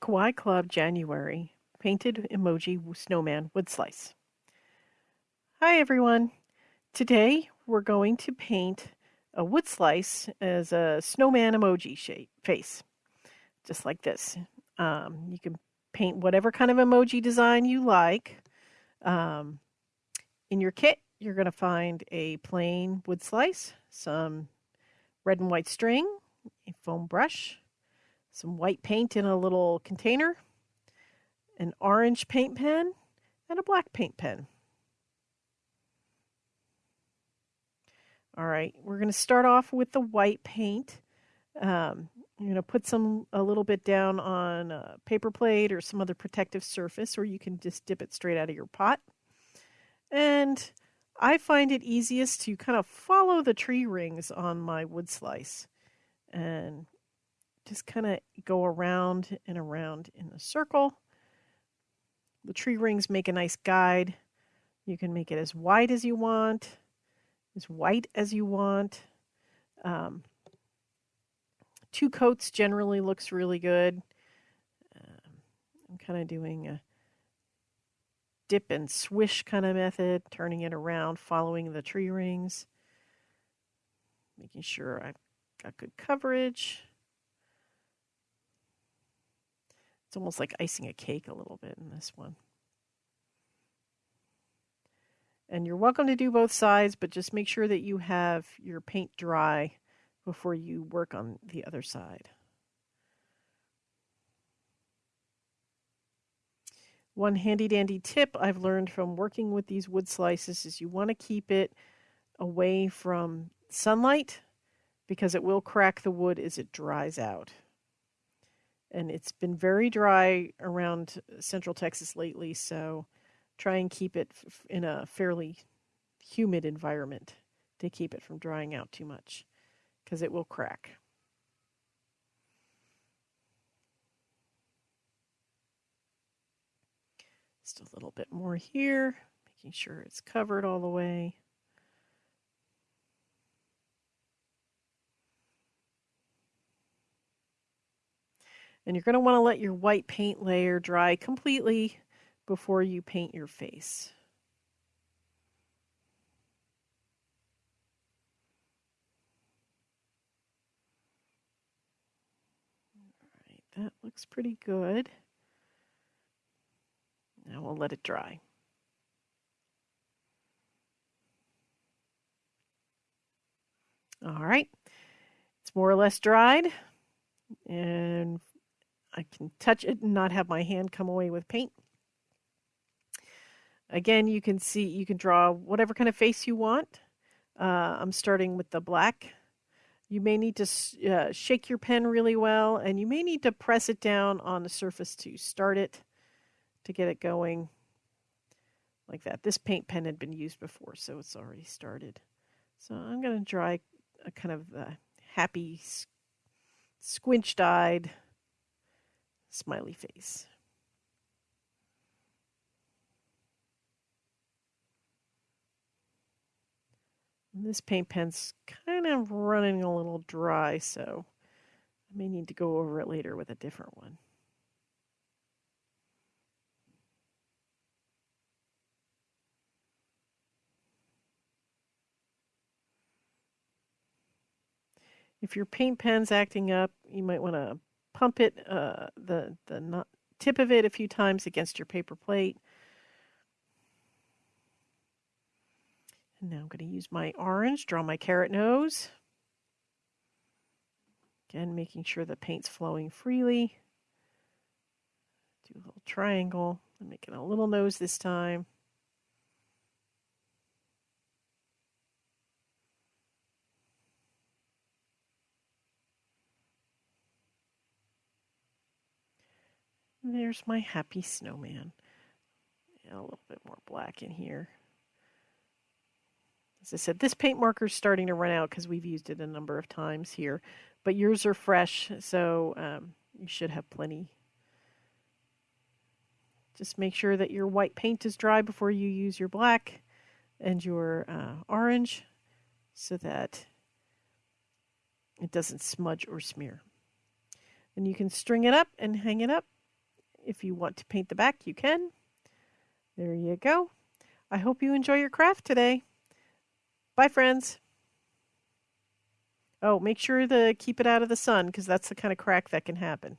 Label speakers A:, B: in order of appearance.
A: Kawaii Club January Painted Emoji Snowman Wood Slice. Hi everyone. Today we're going to paint a wood slice as a snowman emoji shape face. Just like this. Um, you can paint whatever kind of emoji design you like. Um, in your kit, you're going to find a plain wood slice, some red and white string, a foam brush, some white paint in a little container, an orange paint pen, and a black paint pen. All right, we're going to start off with the white paint. Um, you're going to put some a little bit down on a paper plate or some other protective surface, or you can just dip it straight out of your pot. And I find it easiest to kind of follow the tree rings on my wood slice and just kind of go around and around in a circle. The tree rings make a nice guide. You can make it as wide as you want, as white as you want. Um, two coats generally looks really good. Um, I'm kind of doing a dip and swish kind of method, turning it around, following the tree rings, making sure I've got good coverage. It's almost like icing a cake a little bit in this one. And you're welcome to do both sides, but just make sure that you have your paint dry before you work on the other side. One handy dandy tip I've learned from working with these wood slices is you want to keep it away from sunlight because it will crack the wood as it dries out and it's been very dry around central Texas lately, so try and keep it in a fairly humid environment to keep it from drying out too much because it will crack. Just a little bit more here, making sure it's covered all the way. And you're going to want to let your white paint layer dry completely before you paint your face. That looks pretty good. Now we'll let it dry. All right, it's more or less dried. And I can touch it and not have my hand come away with paint. Again, you can see, you can draw whatever kind of face you want. Uh, I'm starting with the black. You may need to uh, shake your pen really well, and you may need to press it down on the surface to start it, to get it going like that. This paint pen had been used before, so it's already started. So I'm going to draw a kind of a happy, squinched-eyed smiley face. And this paint pen's kind of running a little dry, so I may need to go over it later with a different one. If your paint pen's acting up, you might want to pump it, uh, the, the tip of it a few times against your paper plate. And now I'm going to use my orange, draw my carrot nose. Again, making sure the paint's flowing freely. Do a little triangle. I'm making a little nose this time. There's my happy snowman. Yeah, a little bit more black in here. As I said, this paint marker is starting to run out because we've used it a number of times here. But yours are fresh, so um, you should have plenty. Just make sure that your white paint is dry before you use your black and your uh, orange so that it doesn't smudge or smear. And you can string it up and hang it up if you want to paint the back, you can. There you go. I hope you enjoy your craft today. Bye, friends. Oh, make sure to keep it out of the sun because that's the kind of crack that can happen.